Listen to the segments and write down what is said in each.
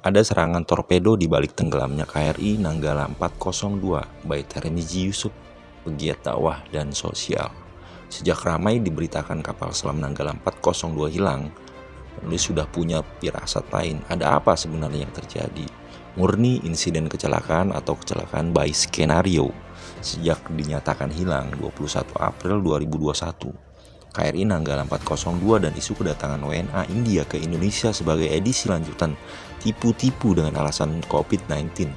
ada serangan torpedo di balik tenggelamnya KRI Nanggala 402 by Termizi Yusuf, pegiat dakwah dan sosial. Sejak ramai diberitakan kapal selam Nanggala 402 hilang, penulis sudah punya pirasat lain. Ada apa sebenarnya yang terjadi? Murni insiden kecelakaan atau kecelakaan by skenario sejak dinyatakan hilang 21 April 2021. KRI Nanggala 402 dan isu kedatangan WNA India ke Indonesia sebagai edisi lanjutan tipu-tipu dengan alasan COVID-19.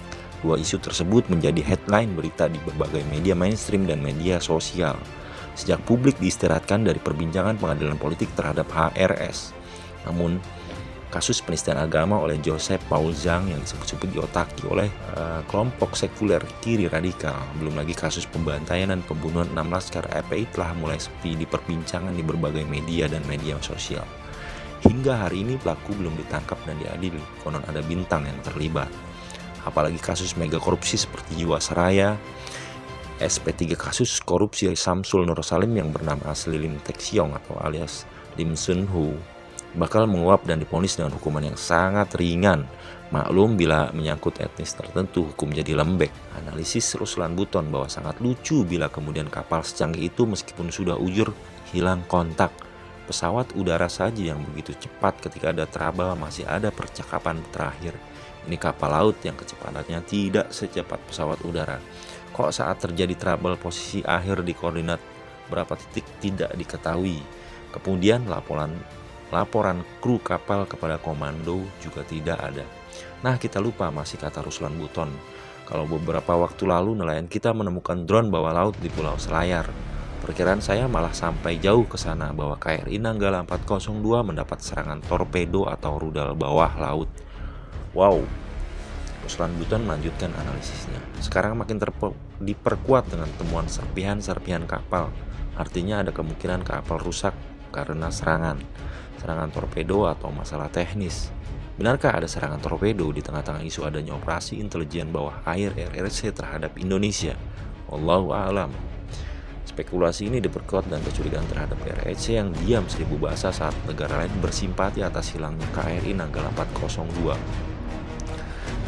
Dua isu tersebut menjadi headline berita di berbagai media mainstream dan media sosial. Sejak publik diistirahatkan dari perbincangan pengadilan politik terhadap HRS. Namun, kasus penistaan agama oleh Joseph Paul Zhang yang disebut-sebut diotaki oleh uh, kelompok sekuler kiri radikal. Belum lagi kasus pembantaian dan pembunuhan 6 laskar FPI telah mulai sepi di perbincangan di berbagai media dan media sosial. Hingga hari ini pelaku belum ditangkap dan diadili, konon ada bintang yang terlibat. Apalagi kasus mega korupsi seperti Jiwasraya, SP3 kasus korupsi Samsul Nur Salim yang bernama asli Lim Siong atau alias Lim Sun Hu bakal menguap dan diponis dengan hukuman yang sangat ringan. Maklum bila menyangkut etnis tertentu hukum jadi lembek. Analisis Ruslan Buton bahwa sangat lucu bila kemudian kapal secanggih itu meskipun sudah ujur hilang kontak. Pesawat udara saja yang begitu cepat ketika ada trouble masih ada percakapan terakhir. Ini kapal laut yang kecepatannya tidak secepat pesawat udara. Kok saat terjadi trouble posisi akhir di koordinat berapa titik tidak diketahui. Kemudian laporan Laporan kru kapal kepada komando juga tidak ada. Nah, kita lupa masih kata Ruslan Buton. Kalau beberapa waktu lalu nelayan kita menemukan drone bawah laut di Pulau Selayar. Perkiraan saya malah sampai jauh ke sana bahwa KRI Nanggala 402 mendapat serangan torpedo atau rudal bawah laut. Wow, Ruslan Buton melanjutkan analisisnya. Sekarang makin diperkuat dengan temuan serpihan-serpihan kapal. Artinya ada kemungkinan kapal rusak karena serangan serangan torpedo atau masalah teknis. Benarkah ada serangan torpedo di tengah-tengah isu adanya operasi intelijen bawah air RRC terhadap Indonesia? Wallahu a'lam. Spekulasi ini diperkuat dan kecurigaan terhadap RRC yang diam seribu bahasa saat negara lain bersimpati atas hilangnya KRI Nanggala 402.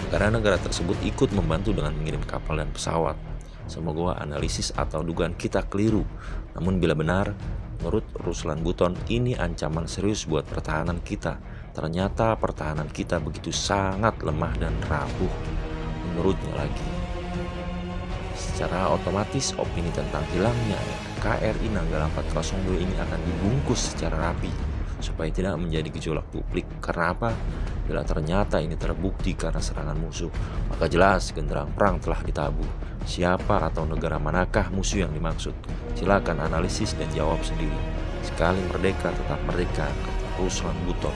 Negara-negara tersebut ikut membantu dengan mengirim kapal dan pesawat. Semoga analisis atau dugaan kita keliru. Namun bila benar, Menurut Ruslan Buton, ini ancaman serius buat pertahanan kita. Ternyata pertahanan kita begitu sangat lemah dan rapuh. Menurutnya lagi. Secara otomatis opini tentang hilangnya KRI Nanggala 402 ini akan dibungkus secara rapi supaya tidak menjadi gejolak publik. Karena apa? Bila ternyata ini terbukti karena serangan musuh, maka jelas genderang perang telah ditabuh. Siapa atau negara manakah musuh yang dimaksud? Silakan analisis dan jawab sendiri. Sekali merdeka tetap merdeka, kata Ruslan Buton.